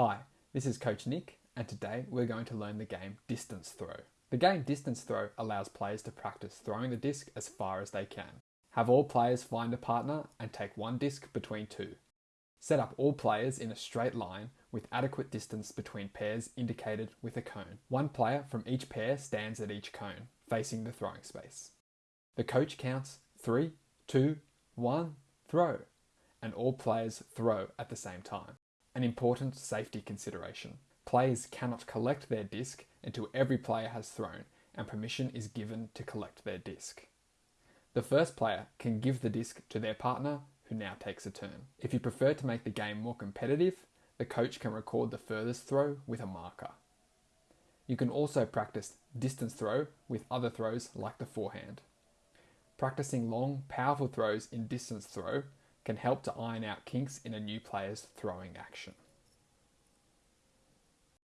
Hi, this is Coach Nick, and today we're going to learn the game Distance Throw. The game Distance Throw allows players to practice throwing the disc as far as they can. Have all players find a partner and take one disc between two. Set up all players in a straight line with adequate distance between pairs indicated with a cone. One player from each pair stands at each cone, facing the throwing space. The coach counts three, two, one, throw, and all players throw at the same time. An important safety consideration. Players cannot collect their disc until every player has thrown and permission is given to collect their disc. The first player can give the disc to their partner who now takes a turn. If you prefer to make the game more competitive, the coach can record the furthest throw with a marker. You can also practice distance throw with other throws like the forehand. Practicing long, powerful throws in distance throw can help to iron out kinks in a new player's throwing action.